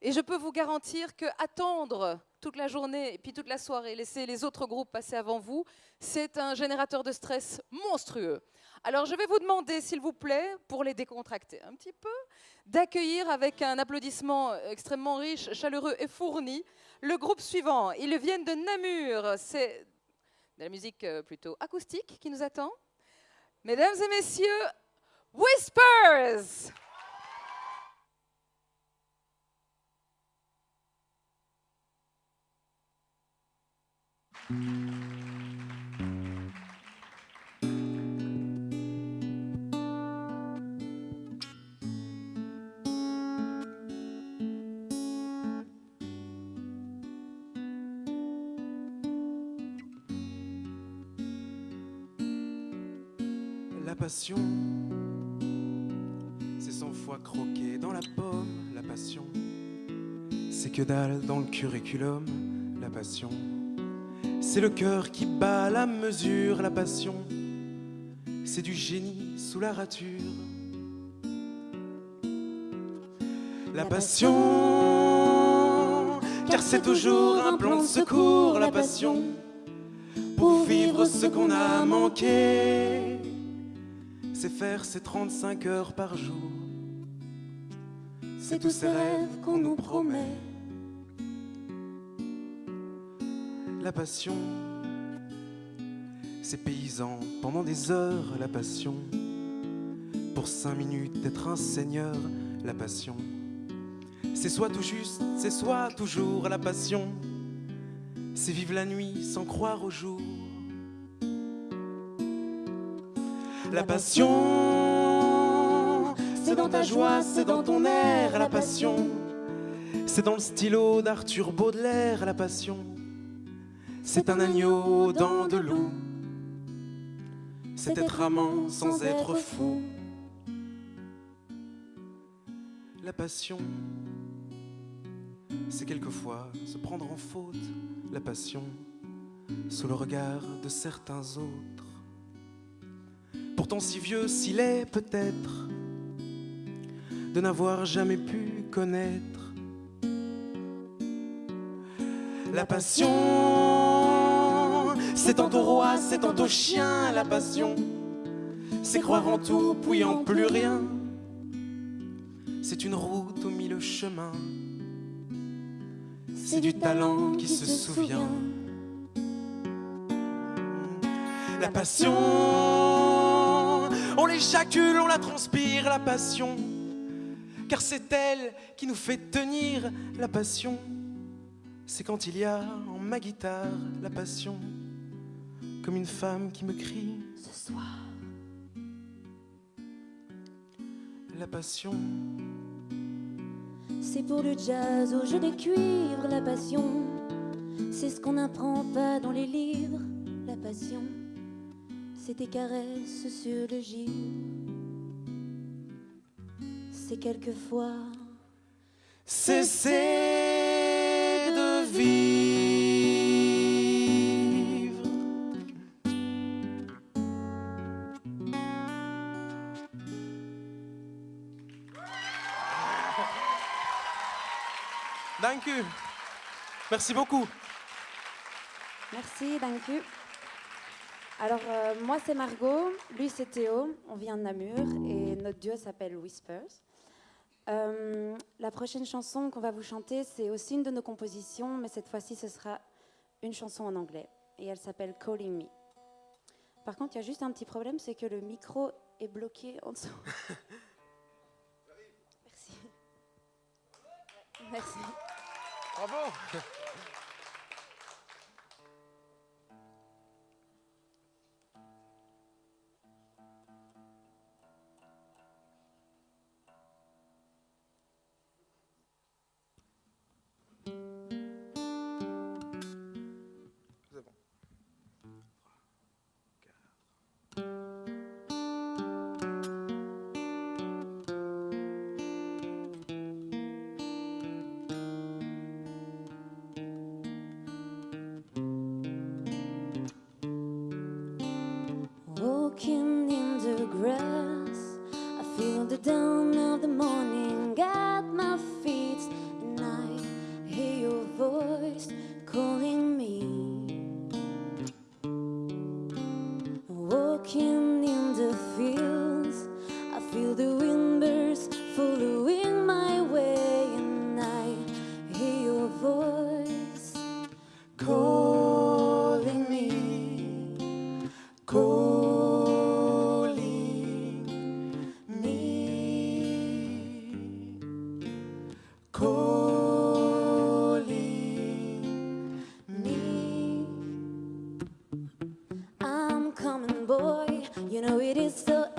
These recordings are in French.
Et je peux vous garantir que attendre toute la journée et puis toute la soirée, laisser les autres groupes passer avant vous, c'est un générateur de stress monstrueux. Alors je vais vous demander, s'il vous plaît, pour les décontracter un petit peu, d'accueillir avec un applaudissement extrêmement riche, chaleureux et fourni le groupe suivant. Ils viennent de Namur, c'est de la musique euh, plutôt acoustique qui nous attend. Mesdames et messieurs, Whispers La passion, c'est cent fois croquer dans la pomme. La passion, c'est que dalle dans le curriculum. La passion, c'est le cœur qui bat la mesure. La passion, c'est du génie sous la rature. La passion, car c'est toujours un plan de secours. La passion, pour vivre ce qu'on a manqué c'est faire ses 35 heures par jour. C'est tous ces rêves qu'on nous promet. La passion, c'est paysan pendant des heures. La passion, pour cinq minutes d'être un seigneur. La passion, c'est soit tout juste, c'est soit toujours. La passion, c'est vivre la nuit sans croire au jour. La passion, c'est dans ta joie, c'est dans ton air, la passion. C'est dans le stylo d'Arthur Baudelaire, la passion. C'est un agneau dans de l'eau. C'est être amant sans être fou. La passion, c'est quelquefois se prendre en faute. La passion, sous le regard de certains autres pourtant si vieux s'il est peut-être, de n'avoir jamais pu connaître la passion. C'est tantôt roi, c'est tantôt chien, la passion. C'est croire en tout, puis en plus rien. C'est une route au milieu chemin. C'est du talent qui se souvient. La passion on l'éjacule, on la transpire, la passion. Car c'est elle qui nous fait tenir la passion. C'est quand il y a en ma guitare la passion, comme une femme qui me crie ce soir. La passion. C'est pour le jazz au jeu des cuivres, la passion. C'est ce qu'on n'apprend pas dans les livres, la passion c'est tes caresses sur le givre. C'est quelquefois cesser de vivre. Thank you. Merci beaucoup. Merci, thank you. Alors, euh, moi, c'est Margot, lui, c'est Théo, on vient de Namur et notre duo s'appelle Whispers. Euh, la prochaine chanson qu'on va vous chanter, c'est aussi une de nos compositions, mais cette fois-ci, ce sera une chanson en anglais et elle s'appelle Calling Me. Par contre, il y a juste un petit problème, c'est que le micro est bloqué en dessous. Merci. Merci. 바보. feel the wind burst, following my way, and I hear your voice calling me, calling me, calling me. I'm coming, boy. You know it is so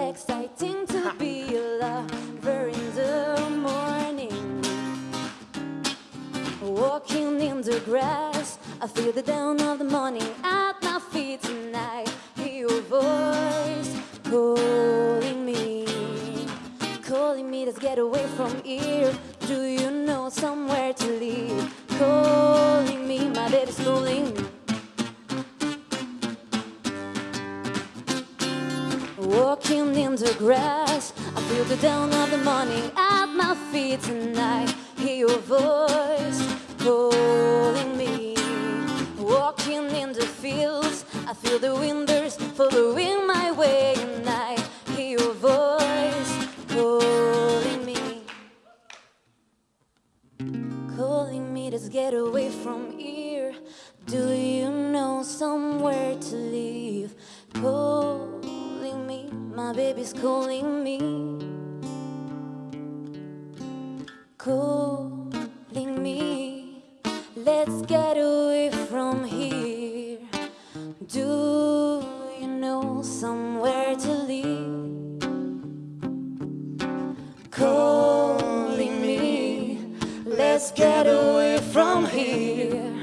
grass. I feel the down of the morning at my feet tonight. Hear your voice calling me, calling me. Let's get away from here. Do you know somewhere to live? Calling me, my baby's calling. Walking in the grass, I feel the down of the morning at my feet tonight. Hear your voice calling me. Walking in the fields, I feel the winders following my way, and I hear your voice calling me. Calling me to get away from here. Do you know somewhere to live? Calling me, my baby's calling me. Calling Calling me, let's get away from here.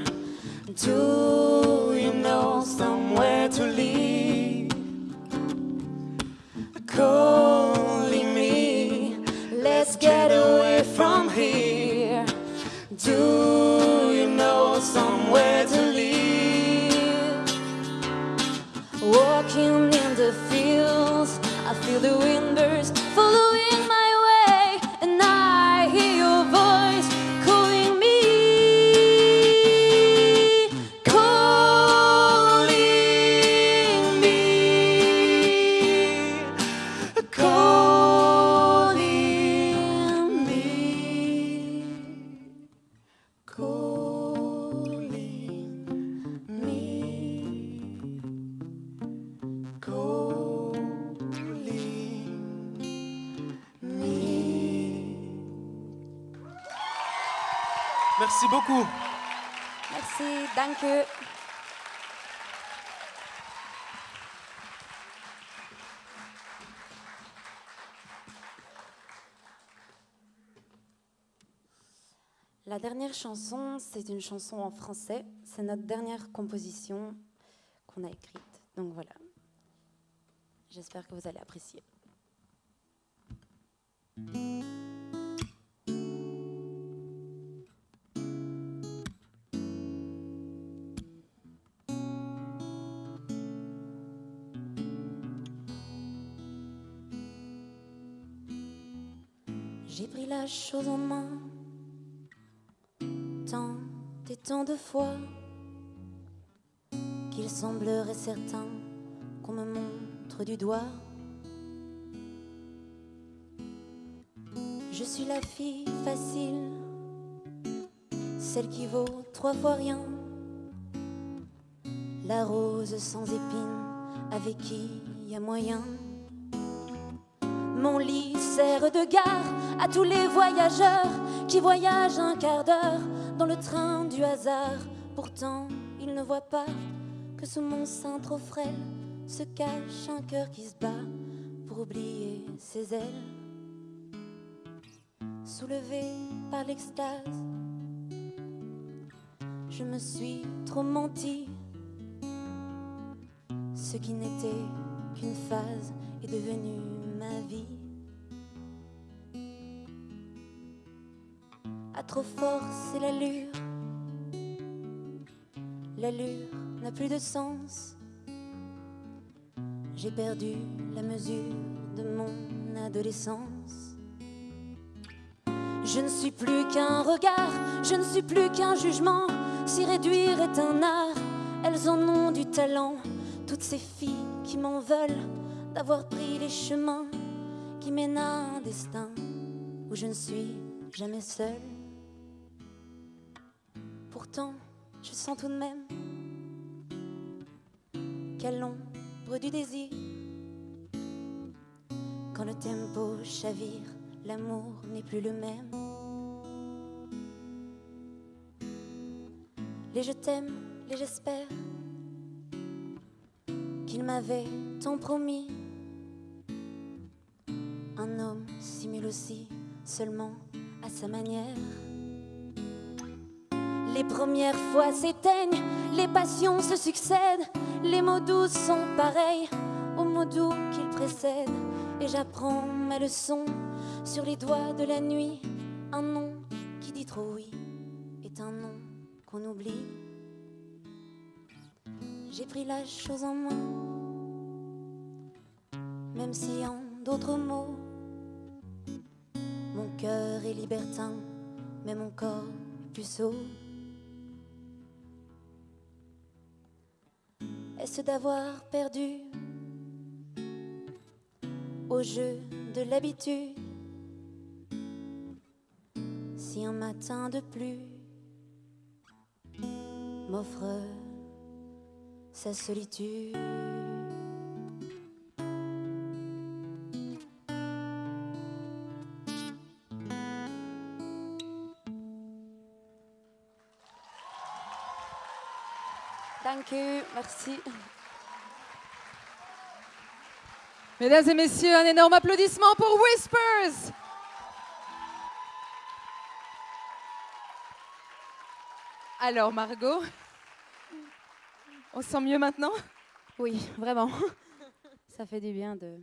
Do you know somewhere to live? Calling me, let's get away from here. Do you know somewhere to live? Walking in the fields, I feel the winders following my Merci beaucoup. Merci, danke. La dernière chanson, c'est une chanson en français. C'est notre dernière composition qu'on a écrite. Donc voilà. J'espère que vous allez apprécier. J'ai pris la chose en main tant et tant de fois qu'il semblerait certain qu'on me montre du doigt. Je suis la fille facile, celle qui vaut trois fois rien, la rose sans épines avec qui y a moyen. Mon lit sert de gare à tous les voyageurs qui voyagent un quart d'heure dans le train du hasard. Pourtant, ils ne voient pas que sous mon sein trop frêle se cache un cœur qui se bat pour oublier ses ailes. Soulevé par l'extase, je me suis trop menti. Ce qui n'était qu'une phase est devenu ma vie. Trop forcer l'allure, l'allure n'a plus de sens. J'ai perdu la mesure de mon adolescence. Je ne suis plus qu'un regard, je ne suis plus qu'un jugement. Si réduire est un art, elles en ont du talent. Toutes ces filles qui m'en veulent d'avoir pris les chemins qui mènent à un destin où je ne suis jamais seule. Je sens tout de même qu'à l'ombre du désir, quand le tempo chavire, l'amour n'est plus le même. Les je t'aime, les j'espère qu'il m'avait tant promis. Un homme simule aussi seulement à sa manière. Les premières fois s'éteignent, les passions se succèdent, les mots doux sont pareils aux mots doux qu'ils précèdent. Et j'apprends ma leçon sur les doigts de la nuit. Un nom qui dit trop oui est un nom qu'on oublie. J'ai pris la chose en main, même si en d'autres mots, mon cœur est libertin, mais mon corps puceau. Est-ce d'avoir perdu au jeu de l'habitude Si un matin de pluie m'offre sa solitude? Thank you, merci. Mesdames et messieurs, un énorme applaudissement pour Whispers. Alors Margot, on se sent mieux maintenant? Oui, vraiment. Ça fait du bien de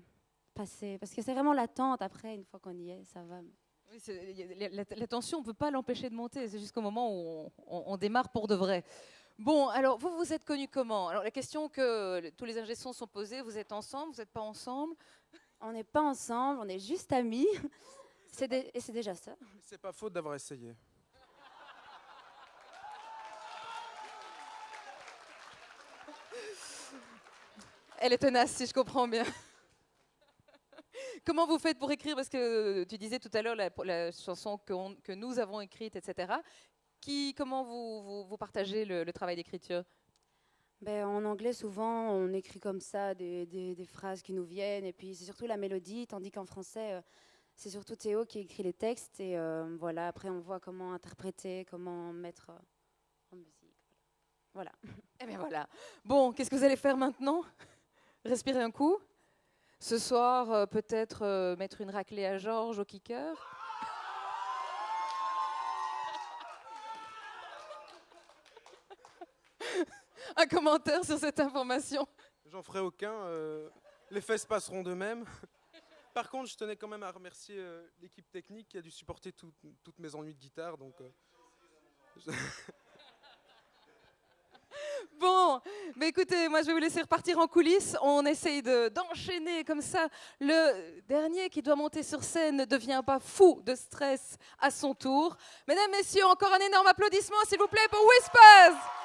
passer. Parce que c'est vraiment l'attente après, une fois qu'on y est, ça va. Oui, la, la tension, on ne peut pas l'empêcher de monter. C'est jusqu'au moment où on, on- on démarre pour de vrai. Bon, alors vous, vous êtes connus comment? Alors la question que tous les ingé sons sont posés, vous êtes ensemble, vous n'êtes pas ensemble? On n'est pas ensemble, on est juste amis. C'est dé- Et c'est déjà ça. C'est pas faute d'avoir essayé. Elle est tenace, si je comprends bien. Comment vous faites pour écrire? Parce que tu disais tout à l'heure la, la chanson que, on- que nous avons écrite, etc. Qui, comment vous, vous, vous partagez le, le travail d'écriture? Ben, en anglais, souvent, on écrit comme ça des, des- des phrases qui nous viennent, et puis c'est surtout la mélodie, tandis qu'en français, euh, c'est surtout Théo qui écrit les textes, et euh, voilà, après on voit comment interpréter, comment mettre euh, en musique. Voilà. Eh bien voilà. Bon, qu'est-ce que vous allez faire maintenant? Respirer un coup? Ce soir, euh, peut-être mettre une raclée à Georges au kicker? Un commentaire sur cette information J'en ferai aucun. euh, les fesses passeront de même. Par contre, je tenais quand même à remercier euh, l'équipe technique qui a dû supporter tout- toutes mes ennuis de guitare. Donc, euh, Bon, mais écoutez, moi je vais vous laisser repartir en coulisses. On essaye de- d'enchaîner comme ça. Le dernier qui doit monter sur scène ne devient pas fou de stress à son tour. Mesdames, Messieurs, encore un énorme applaudissement s'il vous plaît pour Whispers.